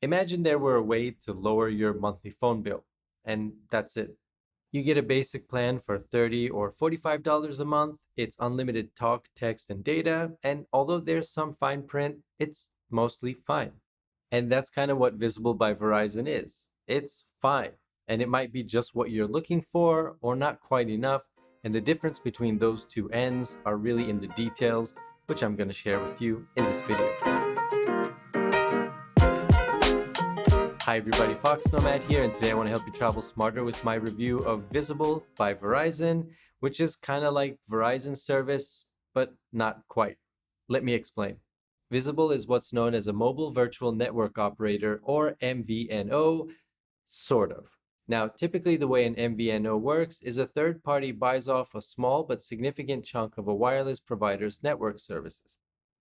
Imagine there were a way to lower your monthly phone bill, and that's it. You get a basic plan for 30 or $45 a month. It's unlimited talk, text, and data. And although there's some fine print, it's mostly fine. And that's kind of what Visible by Verizon is. It's fine. And it might be just what you're looking for or not quite enough. And the difference between those two ends are really in the details, which I'm going to share with you in this video. Hi everybody, Fox Nomad here, and today I want to help you travel smarter with my review of Visible by Verizon, which is kind of like Verizon service, but not quite. Let me explain. Visible is what's known as a Mobile Virtual Network Operator, or MVNO, sort of. Now, typically the way an MVNO works is a third party buys off a small but significant chunk of a wireless provider's network services.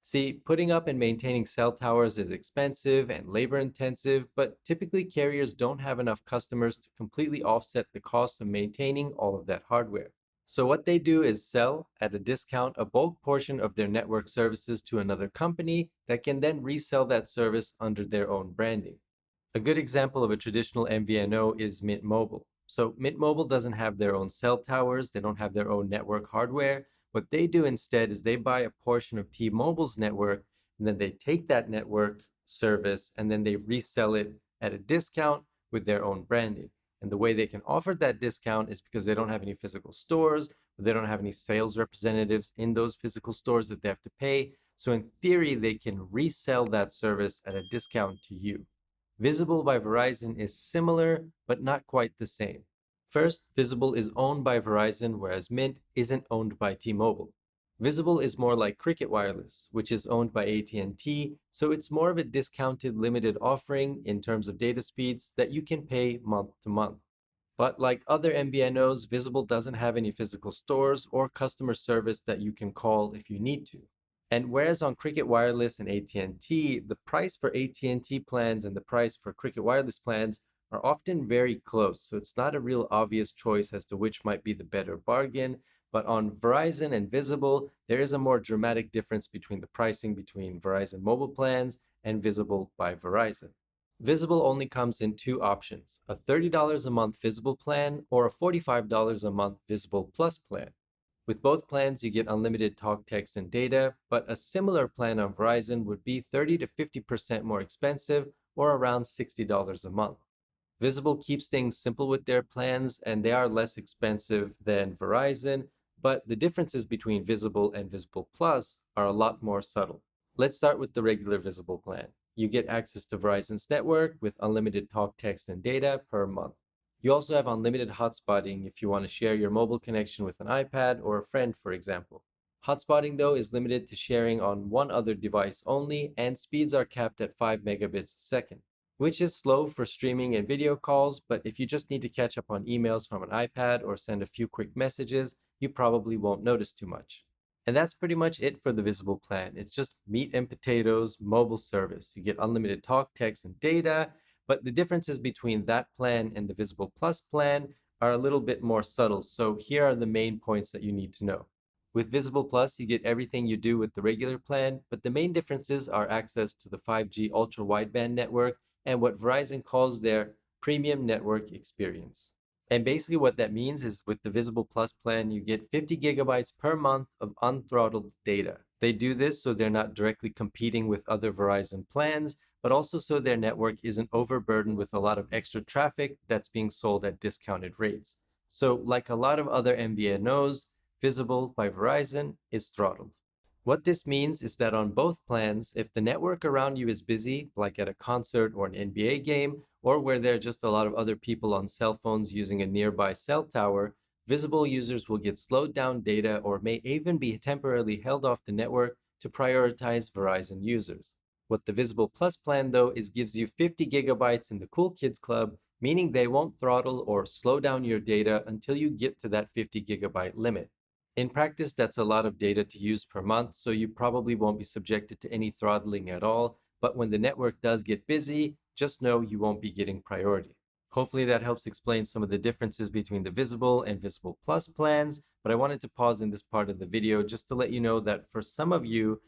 See, putting up and maintaining cell towers is expensive and labor intensive, but typically carriers don't have enough customers to completely offset the cost of maintaining all of that hardware. So what they do is sell at a discount a bulk portion of their network services to another company that can then resell that service under their own branding. A good example of a traditional MVNO is Mint Mobile. So Mint Mobile doesn't have their own cell towers, they don't have their own network hardware, what they do instead is they buy a portion of T-Mobile's network and then they take that network service and then they resell it at a discount with their own branding. And the way they can offer that discount is because they don't have any physical stores, they don't have any sales representatives in those physical stores that they have to pay. So in theory, they can resell that service at a discount to you. Visible by Verizon is similar, but not quite the same. First, Visible is owned by Verizon, whereas Mint isn't owned by T-Mobile. Visible is more like Cricket Wireless, which is owned by AT&T, so it's more of a discounted limited offering in terms of data speeds that you can pay month to month. But like other MVNOs, Visible doesn't have any physical stores or customer service that you can call if you need to. And whereas on Cricket Wireless and AT&T, the price for AT&T plans and the price for Cricket Wireless plans are often very close, so it's not a real obvious choice as to which might be the better bargain. But on Verizon and Visible, there is a more dramatic difference between the pricing between Verizon mobile plans and Visible by Verizon. Visible only comes in two options, a $30 a month Visible plan or a $45 a month Visible Plus plan. With both plans, you get unlimited talk, text, and data, but a similar plan on Verizon would be 30 to 50% more expensive or around $60 a month. Visible keeps things simple with their plans and they are less expensive than Verizon, but the differences between Visible and Visible Plus are a lot more subtle. Let's start with the regular Visible plan. You get access to Verizon's network with unlimited talk, text, and data per month. You also have unlimited hotspotting if you want to share your mobile connection with an iPad or a friend, for example. Hotspotting, though, is limited to sharing on one other device only, and speeds are capped at 5 megabits a second which is slow for streaming and video calls, but if you just need to catch up on emails from an iPad or send a few quick messages, you probably won't notice too much. And that's pretty much it for the Visible plan. It's just meat and potatoes mobile service. You get unlimited talk, text, and data, but the differences between that plan and the Visible Plus plan are a little bit more subtle. So here are the main points that you need to know. With Visible Plus, you get everything you do with the regular plan, but the main differences are access to the 5G ultra wideband network and what Verizon calls their premium network experience. And basically what that means is with the Visible Plus plan, you get 50 gigabytes per month of unthrottled data. They do this so they're not directly competing with other Verizon plans, but also so their network isn't overburdened with a lot of extra traffic that's being sold at discounted rates. So like a lot of other MVNOs, Visible by Verizon is throttled. What this means is that on both plans, if the network around you is busy, like at a concert or an NBA game, or where there are just a lot of other people on cell phones using a nearby cell tower, visible users will get slowed down data or may even be temporarily held off the network to prioritize Verizon users. What the Visible Plus plan though is gives you 50 gigabytes in the Cool Kids Club, meaning they won't throttle or slow down your data until you get to that 50 gigabyte limit. In practice, that's a lot of data to use per month, so you probably won't be subjected to any throttling at all. But when the network does get busy, just know you won't be getting priority. Hopefully that helps explain some of the differences between the Visible and Visible Plus plans, but I wanted to pause in this part of the video just to let you know that for some of you,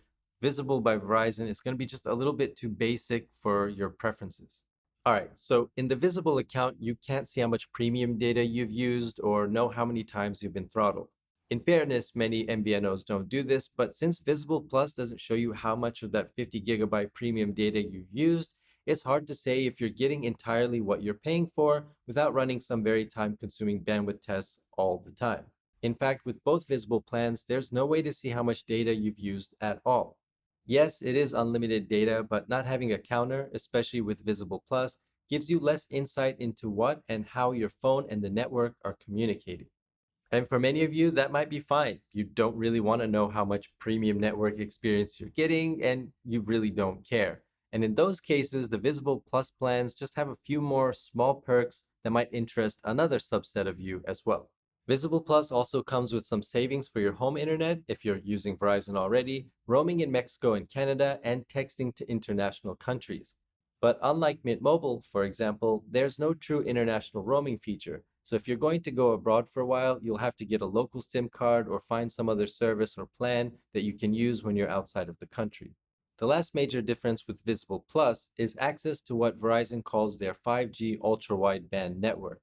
Visible by Verizon is going to be just a little bit too basic for your preferences. All right, so in the Visible account, you can't see how much premium data you've used or know how many times you've been throttled. In fairness, many MVNOs don't do this, but since Visible Plus doesn't show you how much of that 50 gigabyte premium data you've used, it's hard to say if you're getting entirely what you're paying for without running some very time consuming bandwidth tests all the time. In fact, with both visible plans, there's no way to see how much data you've used at all. Yes, it is unlimited data, but not having a counter, especially with Visible Plus, gives you less insight into what and how your phone and the network are communicating. And for many of you, that might be fine. You don't really want to know how much premium network experience you're getting, and you really don't care. And in those cases, the Visible Plus plans just have a few more small perks that might interest another subset of you as well. Visible Plus also comes with some savings for your home internet if you're using Verizon already, roaming in Mexico and Canada, and texting to international countries. But unlike Mint Mobile, for example, there's no true international roaming feature, so if you're going to go abroad for a while, you'll have to get a local SIM card or find some other service or plan that you can use when you're outside of the country. The last major difference with Visible Plus is access to what Verizon calls their 5G ultra-wideband network.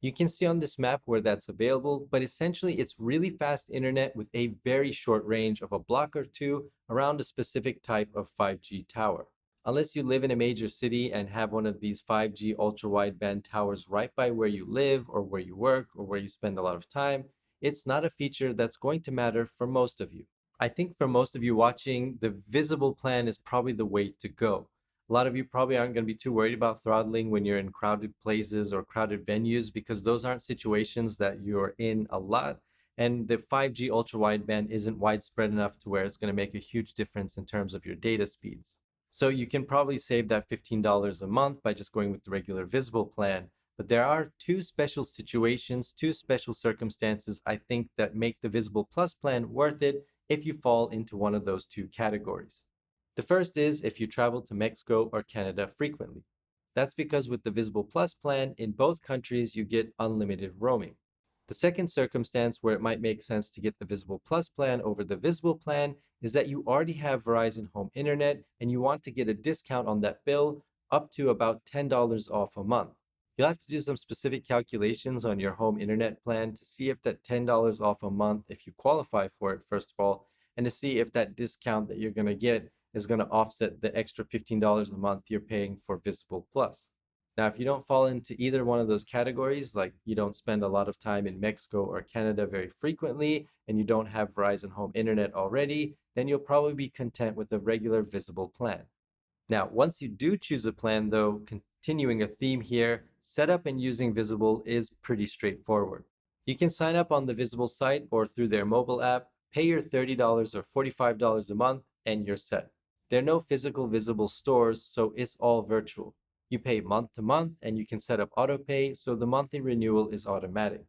You can see on this map where that's available, but essentially it's really fast internet with a very short range of a block or two around a specific type of 5G tower unless you live in a major city and have one of these 5G ultra wideband towers right by where you live or where you work or where you spend a lot of time, it's not a feature that's going to matter for most of you. I think for most of you watching, the visible plan is probably the way to go. A lot of you probably aren't going to be too worried about throttling when you're in crowded places or crowded venues because those aren't situations that you're in a lot. And the 5G ultra wideband isn't widespread enough to where it's going to make a huge difference in terms of your data speeds. So you can probably save that $15 a month by just going with the regular visible plan. But there are two special situations, two special circumstances I think that make the Visible Plus plan worth it if you fall into one of those two categories. The first is if you travel to Mexico or Canada frequently. That's because with the Visible Plus plan, in both countries you get unlimited roaming. The second circumstance where it might make sense to get the Visible Plus plan over the Visible plan is that you already have Verizon Home Internet and you want to get a discount on that bill up to about $10 off a month. You'll have to do some specific calculations on your home internet plan to see if that $10 off a month, if you qualify for it, first of all, and to see if that discount that you're going to get is going to offset the extra $15 a month you're paying for Visible Plus. Now, if you don't fall into either one of those categories, like you don't spend a lot of time in Mexico or Canada very frequently, and you don't have Verizon Home Internet already, then you'll probably be content with a regular visible plan. Now, once you do choose a plan though, continuing a theme here, setup and using Visible is pretty straightforward. You can sign up on the Visible site or through their mobile app, pay your $30 or $45 a month, and you're set. There are no physical Visible stores, so it's all virtual. You pay month to month and you can set up autopay so the monthly renewal is automatic.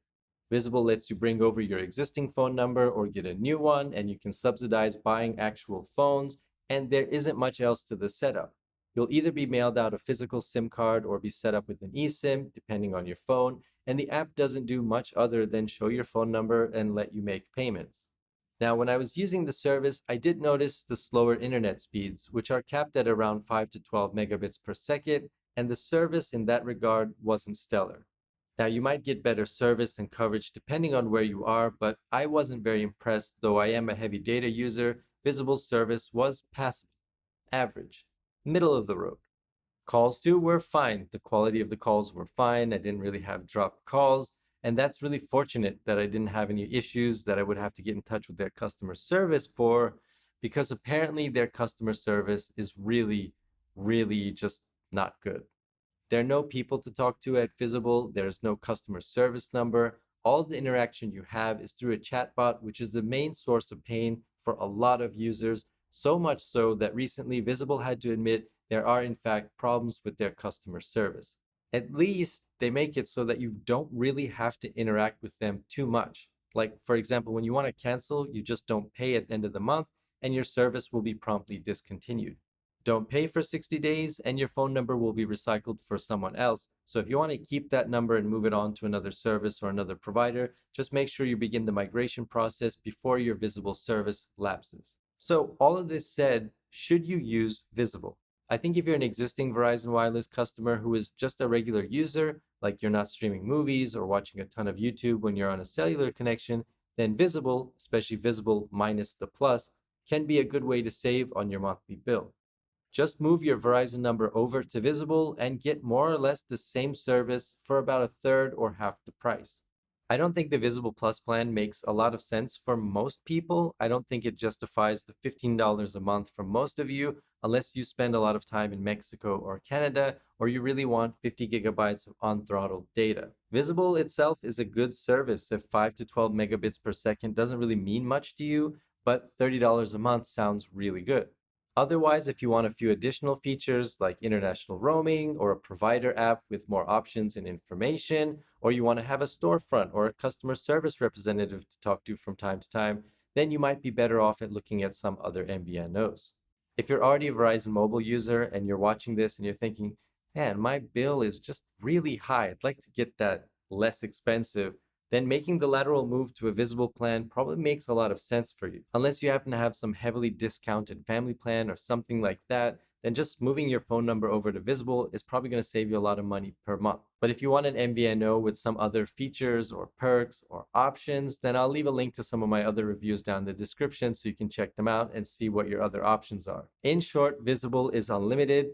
Visible lets you bring over your existing phone number or get a new one and you can subsidize buying actual phones and there isn't much else to the setup. You'll either be mailed out a physical SIM card or be set up with an eSIM depending on your phone and the app doesn't do much other than show your phone number and let you make payments. Now, when I was using the service, I did notice the slower internet speeds, which are capped at around 5 to 12 megabits per second, and the service in that regard wasn't stellar. Now, you might get better service and coverage depending on where you are, but I wasn't very impressed, though I am a heavy data user. Visible service was passive, average, middle of the road. Calls too were fine. The quality of the calls were fine. I didn't really have dropped calls. And that's really fortunate that I didn't have any issues that I would have to get in touch with their customer service for, because apparently their customer service is really, really just not good. There are no people to talk to at Visible. There's no customer service number. All the interaction you have is through a chatbot, which is the main source of pain for a lot of users. So much so that recently Visible had to admit there are in fact problems with their customer service. At least they make it so that you don't really have to interact with them too much. Like, for example, when you want to cancel, you just don't pay at the end of the month and your service will be promptly discontinued. Don't pay for 60 days and your phone number will be recycled for someone else. So if you want to mm-hmm. keep that number and move it on to another service or another provider, just make sure you begin the migration process before your visible service lapses. So all of this said, should you use Visible? I think if you're an existing Verizon Wireless customer who is just a regular user, like you're not streaming movies or watching a ton of YouTube when you're on a cellular connection, then Visible, especially Visible minus the plus, can be a good way to save on your monthly bill. Just move your Verizon number over to Visible and get more or less the same service for about a third or half the price. I don't think the Visible Plus plan makes a lot of sense for most people. I don't think it justifies the $15 a month for most of you unless you spend a lot of time in Mexico or Canada or you really want 50 gigabytes of on-throttle data. Visible itself is a good service if 5 to 12 megabits per second doesn't really mean much to you, but $30 a month sounds really good. Otherwise, if you want a few additional features like international roaming or a provider app with more options and information, or you want to have a storefront or a customer service representative to talk to from time to time, then you might be better off at looking at some other MVNOs. If you're already a Verizon mobile user and you're watching this and you're thinking, man, my bill is just really high, I'd like to get that less expensive, then making the lateral move to a visible plan probably makes a lot of sense for you. Unless you happen to have some heavily discounted family plan or something like that, then just moving your phone number over to Visible is probably going to save you a lot of money per month. But if you want an MVNO with some other features or perks or options, then I'll leave a link to some of my other reviews down in the description so you can check them out and see what your other options are. In short, Visible is unlimited,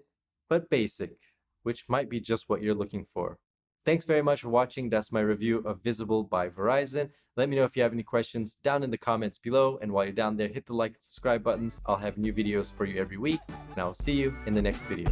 but basic, which might be just what you're looking for. Thanks very much for watching. That's my review of Visible by Verizon. Let me know if you have any questions down in the comments below. And while you're down there, hit the like and subscribe buttons. I'll have new videos for you every week. And I'll see you in the next video.